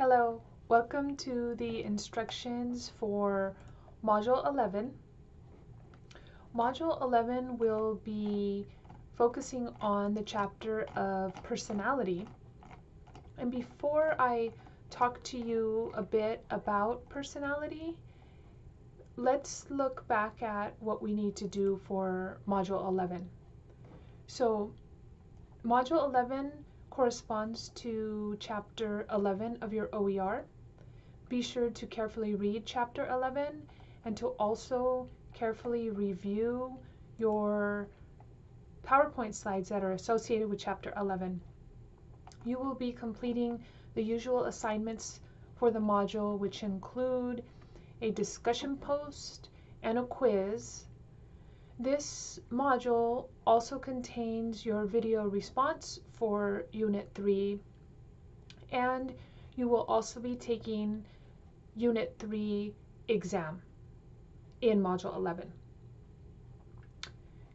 Hello, welcome to the instructions for Module 11. Module 11 will be focusing on the chapter of personality. And before I talk to you a bit about personality, let's look back at what we need to do for Module 11. So, Module 11 corresponds to Chapter 11 of your OER. Be sure to carefully read Chapter 11 and to also carefully review your PowerPoint slides that are associated with Chapter 11. You will be completing the usual assignments for the module, which include a discussion post and a quiz. This module also contains your video response for Unit 3, and you will also be taking Unit 3 exam in Module 11.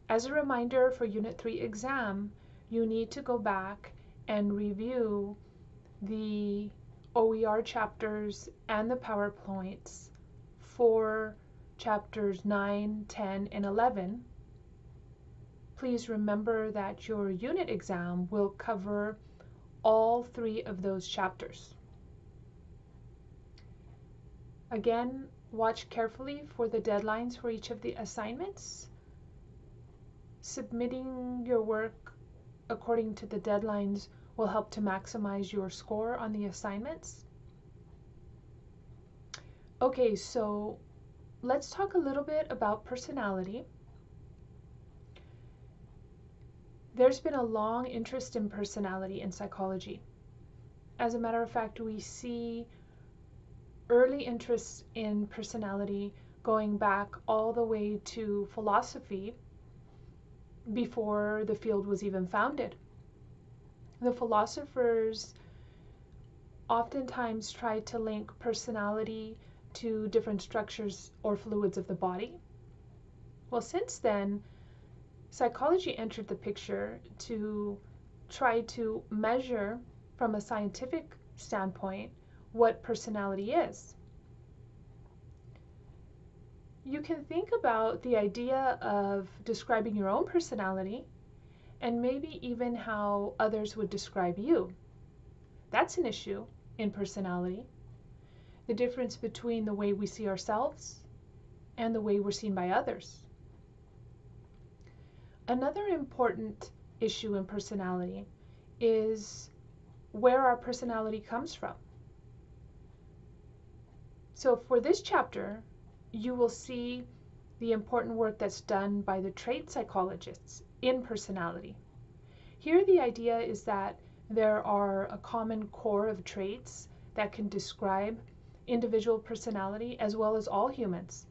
As a reminder for Unit 3 exam, you need to go back and review the OER chapters and the PowerPoints for chapters 9, 10, and 11. Please remember that your unit exam will cover all three of those chapters. Again, watch carefully for the deadlines for each of the assignments submitting your work according to the deadlines will help to maximize your score on the assignments. Okay, so let's talk a little bit about personality. There's been a long interest in personality in psychology. As a matter of fact, we see early interest in personality going back all the way to philosophy before the field was even founded. The philosophers oftentimes tried to link personality to different structures or fluids of the body. Well, since then, psychology entered the picture to try to measure from a scientific standpoint what personality is you can think about the idea of describing your own personality and maybe even how others would describe you. That's an issue in personality. The difference between the way we see ourselves and the way we're seen by others. Another important issue in personality is where our personality comes from. So for this chapter, you will see the important work that's done by the trait psychologists in personality. Here the idea is that there are a common core of traits that can describe individual personality as well as all humans.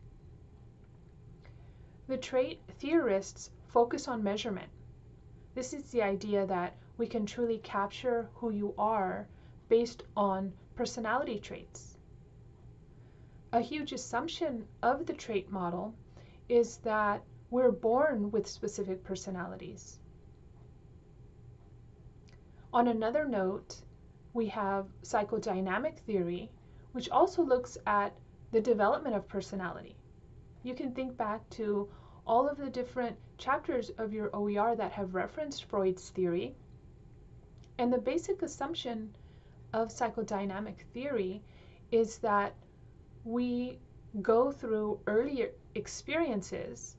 The trait theorists focus on measurement. This is the idea that we can truly capture who you are based on personality traits. A huge assumption of the trait model is that we're born with specific personalities. On another note, we have psychodynamic theory, which also looks at the development of personality. You can think back to all of the different chapters of your OER that have referenced Freud's theory. And the basic assumption of psychodynamic theory is that we go through earlier experiences,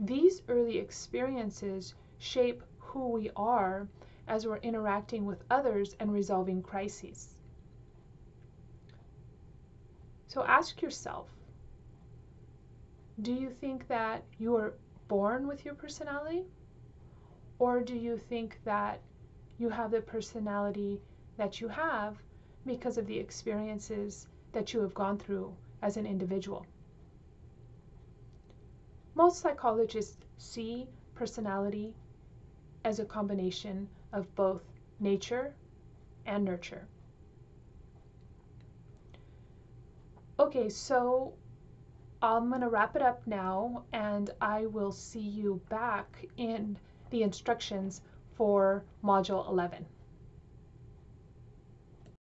these early experiences shape who we are as we're interacting with others and resolving crises. So ask yourself, do you think that you are born with your personality? Or do you think that you have the personality that you have because of the experiences that you have gone through as an individual. Most psychologists see personality as a combination of both nature and nurture. Okay, so I'm going to wrap it up now and I will see you back in the instructions for Module 11.